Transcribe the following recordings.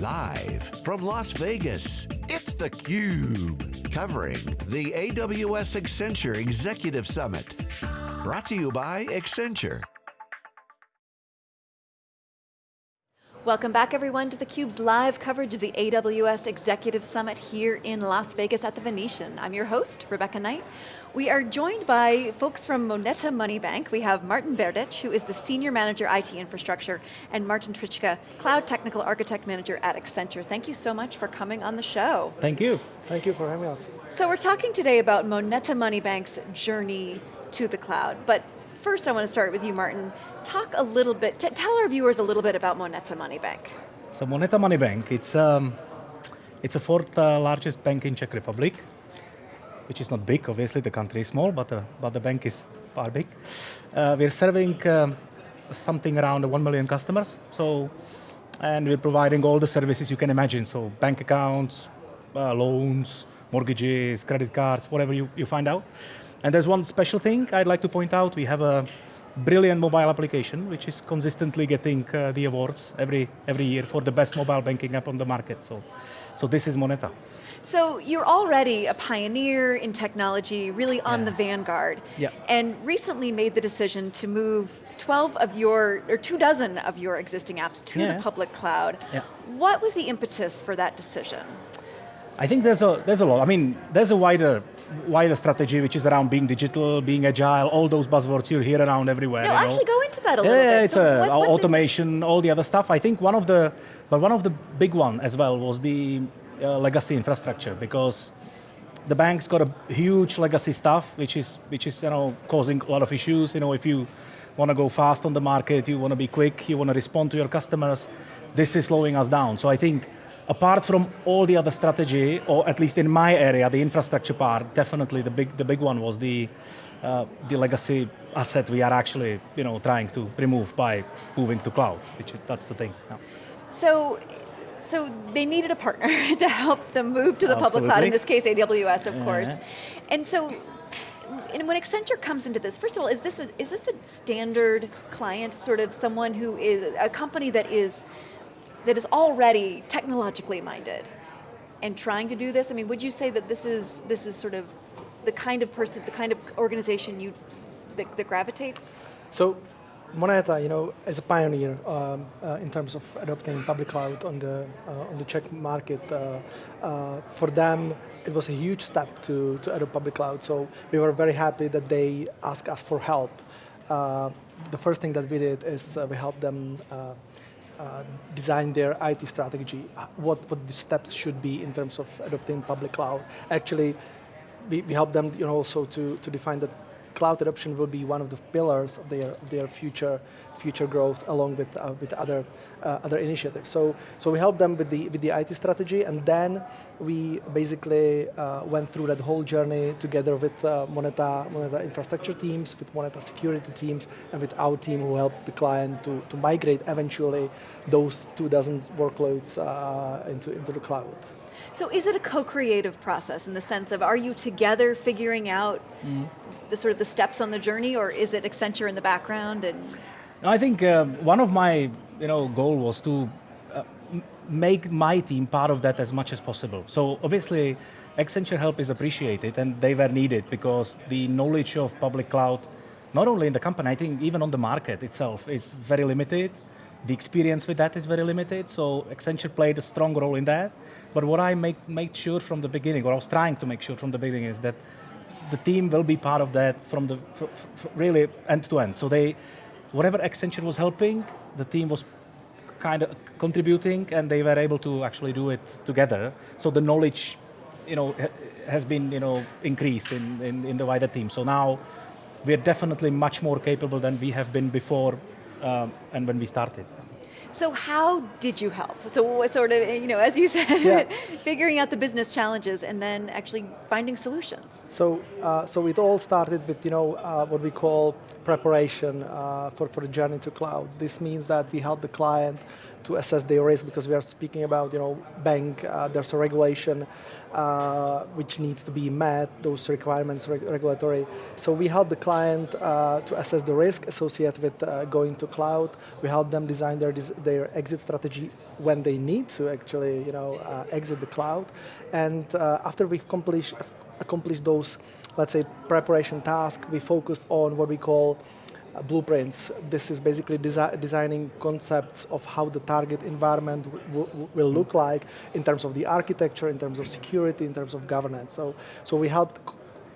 Live from Las Vegas, it's theCUBE. Covering the AWS Accenture Executive Summit. Brought to you by Accenture. Welcome back everyone to theCUBE's live coverage of the AWS Executive Summit here in Las Vegas at the Venetian. I'm your host, Rebecca Knight. We are joined by folks from Moneta Money Bank. We have Martin Berdych, who is the Senior Manager IT Infrastructure, and Martin Trichka, Cloud Technical Architect Manager at Accenture. Thank you so much for coming on the show. Thank you. Thank you for having us. So we're talking today about Moneta Money Bank's journey to the cloud, but first I want to start with you, Martin. Talk a little bit, tell our viewers a little bit about Moneta Money Bank. So Moneta Money Bank, it's, um, it's a fourth uh, largest bank in Czech Republic, which is not big, obviously the country is small, but, uh, but the bank is far big. Uh, we're serving um, something around 1 million customers, so, and we're providing all the services you can imagine, so bank accounts, uh, loans, mortgages, credit cards, whatever you, you find out. And there's one special thing I'd like to point out. We have a brilliant mobile application, which is consistently getting uh, the awards every, every year for the best mobile banking app on the market. So, so this is Moneta. So you're already a pioneer in technology, really on yeah. the vanguard. Yeah. And recently made the decision to move 12 of your, or two dozen of your existing apps to yeah. the public cloud. Yeah. What was the impetus for that decision? I think there's a, there's a lot. I mean, there's a wider wider strategy, which is around being digital, being agile, all those buzzwords you hear around everywhere. No, actually know. go into that a little yeah, bit. it's so a, what, automation, all the other stuff. I think one of the, but one of the big one as well was the uh, legacy infrastructure because the bank's got a huge legacy stuff, which is which is you know causing a lot of issues. You know, if you want to go fast on the market, you want to be quick, you want to respond to your customers, this is slowing us down. So I think apart from all the other strategy, or at least in my area, the infrastructure part, definitely the big, the big one was the, uh, the legacy asset we are actually you know, trying to remove by moving to cloud, which is, that's the thing. Yeah. So, so they needed a partner to help them move to the Absolutely. public cloud, in this case AWS, of yeah. course. And so, and when Accenture comes into this, first of all, is this a, is this a standard client, sort of someone who is, a company that is that is already technologically minded and trying to do this? I mean, would you say that this is, this is sort of the kind of person, the kind of organization you, that, that gravitates? So, Moneta, you know, is a pioneer um, uh, in terms of adopting public cloud on the uh, on the Czech market. Uh, uh for them, it was a huge step to to adopt public cloud. So we were very happy that they asked us for help. Uh, the first thing that we did is uh, we helped them uh, design their IT strategy, uh, what, what the steps should be in terms of adopting public cloud. Actually, we, we help them you know, also to, to define that cloud adoption will be one of the pillars of their, their future future growth along with, uh, with other, uh, other initiatives. So, so we helped them with the, with the IT strategy and then we basically uh, went through that whole journey together with uh, Moneta, Moneta infrastructure teams, with Moneta security teams, and with our team who helped the client to, to migrate eventually those two dozen workloads uh, into, into the cloud. So is it a co-creative process in the sense of, are you together figuring out mm. the sort of the steps on the journey, or is it Accenture in the background? and? I think uh, one of my you know, goal was to uh, make my team part of that as much as possible. So obviously, Accenture help is appreciated and they were needed because the knowledge of public cloud, not only in the company, I think even on the market itself is very limited. The experience with that is very limited, so Accenture played a strong role in that. But what I make, made sure from the beginning, or I was trying to make sure from the beginning is that the team will be part of that from the, really end to end. So they, whatever Accenture was helping, the team was kind of contributing and they were able to actually do it together. So the knowledge you know, has been you know, increased in, in, in the wider team. So now we're definitely much more capable than we have been before um, and when we started. So how did you help? So sort of, you know, as you said, yeah. figuring out the business challenges and then actually finding solutions. So, uh, so it all started with, you know, uh, what we call preparation uh, for, for the journey to cloud. This means that we help the client to assess their risk because we are speaking about you know bank. Uh, there's a regulation uh, which needs to be met. Those requirements reg regulatory. So we help the client uh, to assess the risk associated with uh, going to cloud. We help them design their their exit strategy when they need to actually you know uh, exit the cloud. And after we accomplish accomplish those, let's say, preparation tasks, we focused on what we call uh, blueprints. This is basically desi designing concepts of how the target environment will look like in terms of the architecture, in terms of security, in terms of governance. So, so we helped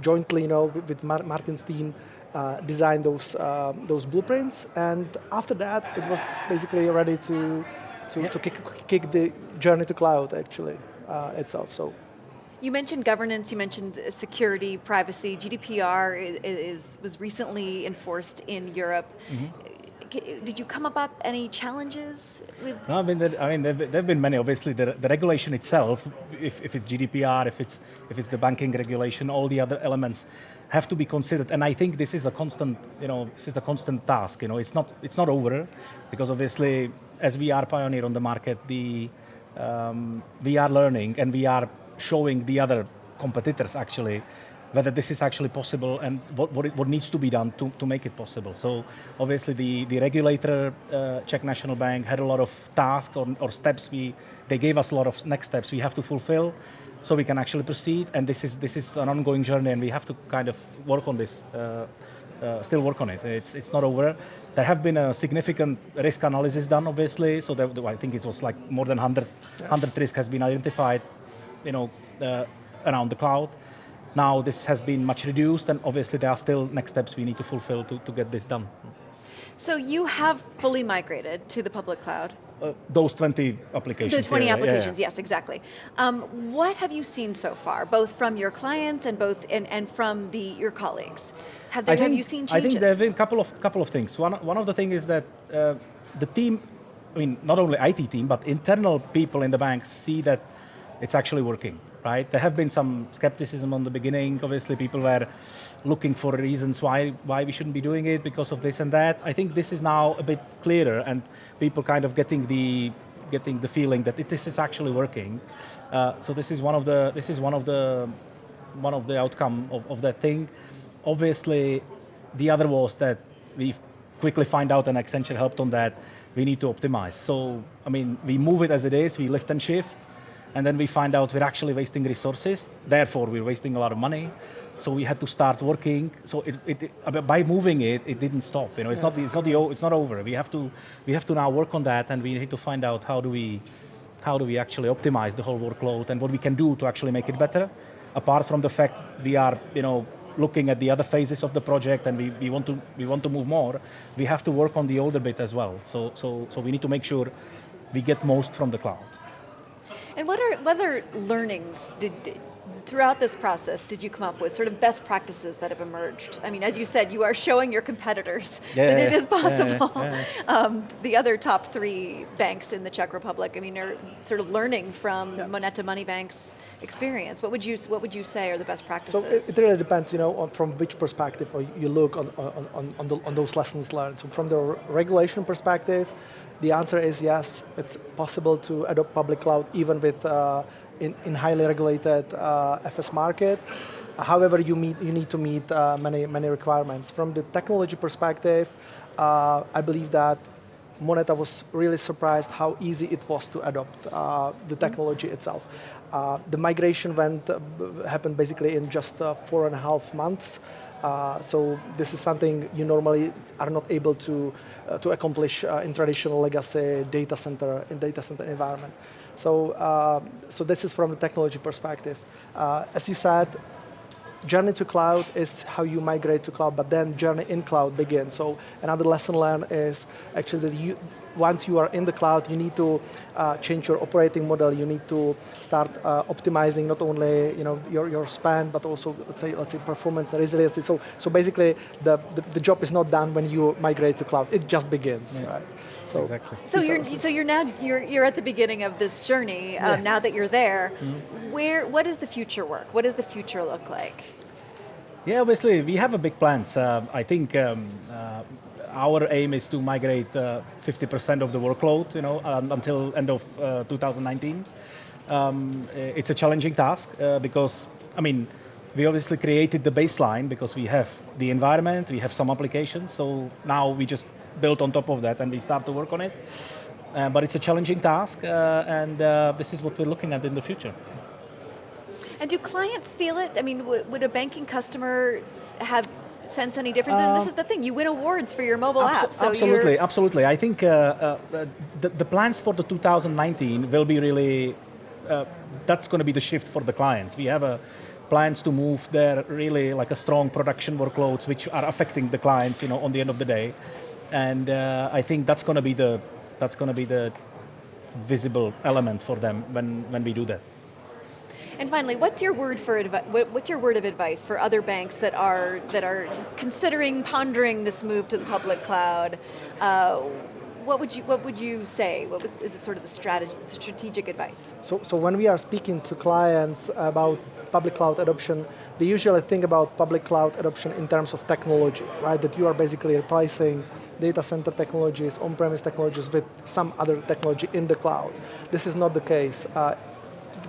jointly, you know, with Mar Martin's team, uh, design those uh, those blueprints, and after that, it was basically ready to to, yeah. to kick, kick the journey to cloud actually uh, itself. So you mentioned governance, you mentioned security, privacy. GDPR is, is was recently enforced in Europe. Mm -hmm. Did you come up with any challenges with? No, I mean, there, I mean, there have been many. Obviously, the, the regulation itself, if, if it's GDPR, if it's if it's the banking regulation, all the other elements have to be considered. And I think this is a constant, you know, this is a constant task. You know, it's not it's not over, because obviously, as we are pioneer on the market, the um, we are learning and we are showing the other competitors actually whether this is actually possible and what, what, it, what needs to be done to, to make it possible. So obviously the, the regulator, uh, Czech National Bank, had a lot of tasks or, or steps. We, they gave us a lot of next steps we have to fulfill so we can actually proceed. And this is, this is an ongoing journey and we have to kind of work on this, uh, uh, still work on it. It's, it's not over. There have been a significant risk analysis done, obviously. So there, I think it was like more than 100, 100 risk has been identified you know, uh, around the cloud. Now this has been much reduced and obviously there are still next steps we need to fulfill to, to get this done. So you have fully migrated to the public cloud? Uh, those 20 applications. The 20 yeah, applications, yeah, yeah. yes, exactly. Um, what have you seen so far, both from your clients and both and, and from the your colleagues? Have, there, think, have you seen changes? I think there have been a couple of couple of things. One one of the things is that uh, the team, I mean, not only IT team, but internal people in the bank see that it's actually working, right? There have been some skepticism on the beginning. Obviously, people were looking for reasons why, why we shouldn't be doing it because of this and that. I think this is now a bit clearer and people kind of getting the getting the feeling that it, this is actually working. Uh, so this is one of the this is one of the one of the outcome of, of that thing. Obviously, the other was that we quickly find out and Accenture helped on that. We need to optimize. So I mean, we move it as it is. We lift and shift and then we find out we're actually wasting resources, therefore we're wasting a lot of money. So we had to start working. So it, it, uh, it, by moving it, it didn't stop. You know, it's yeah. not it's not the it's not over. We have to we have to now work on that, and we need to find out how do we how do we actually optimize the whole workload and what we can do to actually make it better. Apart from the fact we are you know looking at the other phases of the project and we, we want to we want to move more, we have to work on the older bit as well. So so so we need to make sure we get most from the cloud. And what are what other learnings did, throughout this process did you come up with, sort of best practices that have emerged? I mean, as you said, you are showing your competitors yeah, that it is possible. Yeah, yeah, um, the other top three banks in the Czech Republic, I mean, are sort of learning from Moneta Money Bank's experience. What would you What would you say are the best practices? So it, it really depends, you know, on, from which perspective you look on on, on, on, the, on those lessons learned. So from the regulation perspective, the answer is yes, it's possible to adopt public cloud even with uh, in, in, highly regulated uh, FS market. However, you, meet, you need to meet uh, many, many requirements. From the technology perspective, uh, I believe that Moneta was really surprised how easy it was to adopt uh, the technology itself. Uh, the migration went happened basically in just four and a half months. Uh, so this is something you normally are not able to uh, to accomplish uh, in traditional legacy data center in data center environment. So uh, so this is from the technology perspective. Uh, as you said, journey to cloud is how you migrate to cloud, but then journey in cloud begins. So another lesson learned is actually that you once you are in the cloud, you need to uh, change your operating model. You need to start uh, optimizing not only you know your, your spend, but also let's say let's say performance and resiliency. So so basically, the, the, the job is not done when you migrate to cloud. It just begins, yeah. right? So exactly. So you're so you're now you're you're at the beginning of this journey. Um, yeah. Now that you're there, mm -hmm. where what is the future work? What does the future look like? Yeah, obviously we have a big plans. Uh, I think um, uh, our aim is to migrate 50% of the workload, you know, um, until end of 2019. Um, it's a challenging task because, I mean, we obviously created the baseline because we have the environment, we have some applications, so now we just build on top of that and we start to work on it. Uh, but it's a challenging task, uh, and uh, this is what we're looking at in the future. And do clients feel it? I mean, would a banking customer have sense any difference? and this is the thing, you win awards for your mobile app. So absolutely, absolutely. I think uh, uh, the, the, plans for the 2019 will be really, uh, that's going to be the shift for the clients. We have a plans to move their really like a strong production workloads which are affecting the clients you know, on the end of the day. And I think that's going to be the that's going to be the visible element for them when, when we do that. And finally, what's your word for what's your word of advice for other banks that are that are considering pondering this move to the public cloud? Uh, what would you what would you say? What was, is it sort of the strategy, strategic advice? So so when we are speaking to clients about public cloud adoption, they usually think about public cloud adoption in terms of technology, right? That you are basically replacing data center technologies, on-premise technologies with some other technology in the cloud. This is not the case. Uh,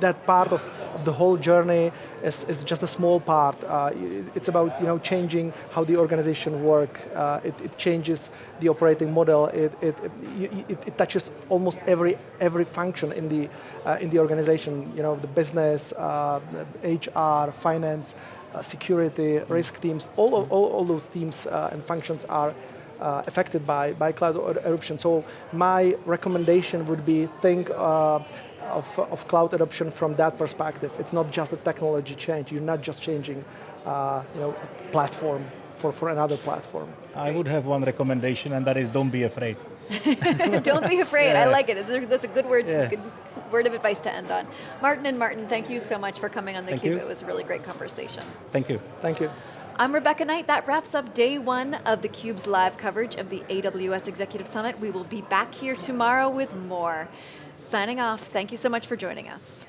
that part of, of, the whole journey is, is just a small part. Uh, it's about you know changing how the organization work. Uh, it, it, changes the operating model. It, it, it, it, touches almost every every function in the uh, in the organization. You know the business, HR, uh, finance, uh, security, risk teams. All, of, all, all those teams uh, and functions are uh, affected by, by cloud adoption. So my recommendation would be think uh, of, of cloud adoption from that perspective. It's not just a technology change. You're not just changing uh, you know, a platform for, for another platform. I would have one recommendation and that is don't be afraid. don't be afraid, yeah. I like it. That's a good word, yeah. good word of advice to end on. Martin and Martin, thank you so much for coming on theCUBE. It was a really great conversation. Thank you. Thank you. I'm Rebecca Knight. That wraps up day one of theCUBE's live coverage of the AWS Executive Summit. We will be back here tomorrow with more. Signing off, thank you so much for joining us.